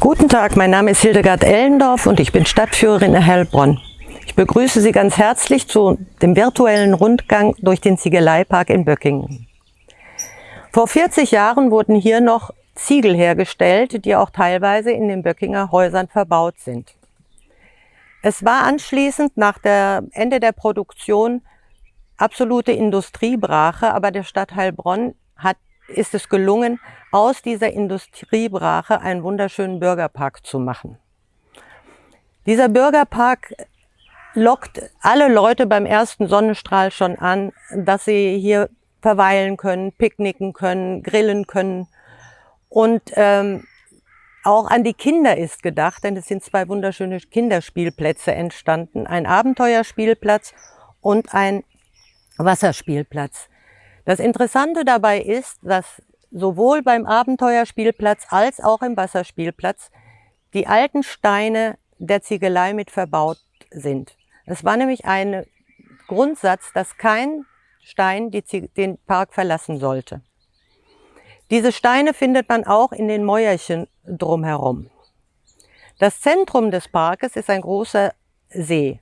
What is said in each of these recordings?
Guten Tag, mein Name ist Hildegard Ellendorf und ich bin Stadtführerin in Heilbronn. Ich begrüße Sie ganz herzlich zu dem virtuellen Rundgang durch den Ziegeleipark in Böckingen. Vor 40 Jahren wurden hier noch Ziegel hergestellt, die auch teilweise in den Böckinger Häusern verbaut sind. Es war anschließend nach der Ende der Produktion absolute Industriebrache, aber der Stadt Heilbronn hat, ist es gelungen, aus dieser Industriebrache einen wunderschönen Bürgerpark zu machen. Dieser Bürgerpark lockt alle Leute beim ersten Sonnenstrahl schon an, dass sie hier verweilen können, picknicken können, grillen können. Und ähm, auch an die Kinder ist gedacht, denn es sind zwei wunderschöne Kinderspielplätze entstanden. Ein Abenteuerspielplatz und ein Wasserspielplatz. Das Interessante dabei ist, dass sowohl beim Abenteuerspielplatz als auch im Wasserspielplatz die alten Steine der Ziegelei mit verbaut sind. Es war nämlich ein Grundsatz, dass kein Stein den Park verlassen sollte. Diese Steine findet man auch in den Mäuerchen drumherum. Das Zentrum des Parkes ist ein großer See.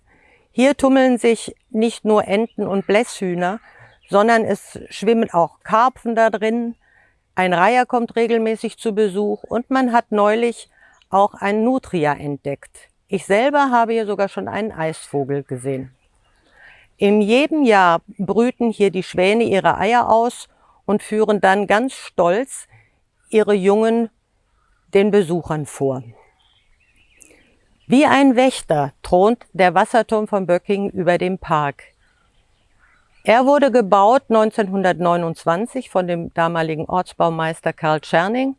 Hier tummeln sich nicht nur Enten und Blässhühner, sondern es schwimmen auch Karpfen da drin, ein Reiher kommt regelmäßig zu Besuch und man hat neulich auch einen Nutria entdeckt. Ich selber habe hier sogar schon einen Eisvogel gesehen. In jedem Jahr brüten hier die Schwäne ihre Eier aus und führen dann ganz stolz ihre Jungen den Besuchern vor. Wie ein Wächter thront der Wasserturm von Böcking über dem Park. Er wurde gebaut 1929 von dem damaligen Ortsbaumeister Karl Tscherning.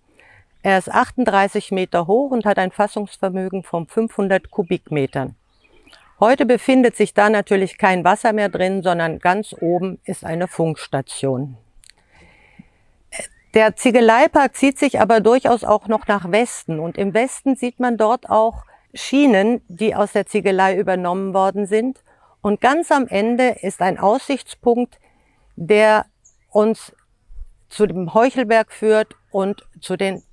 Er ist 38 Meter hoch und hat ein Fassungsvermögen von 500 Kubikmetern. Heute befindet sich da natürlich kein Wasser mehr drin, sondern ganz oben ist eine Funkstation. Der Ziegeleipark zieht sich aber durchaus auch noch nach Westen und im Westen sieht man dort auch Schienen, die aus der Ziegelei übernommen worden sind und ganz am Ende ist ein Aussichtspunkt, der uns zu dem Heuchelberg führt und zu den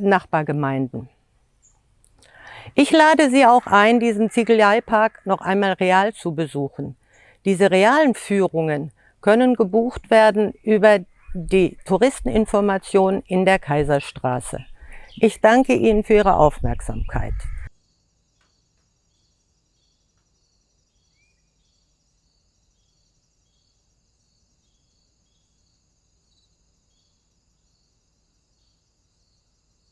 Nachbargemeinden. Ich lade Sie auch ein, diesen Ziegeleipark noch einmal real zu besuchen. Diese realen Führungen können gebucht werden über die Touristeninformation in der Kaiserstraße. Ich danke Ihnen für Ihre Aufmerksamkeit.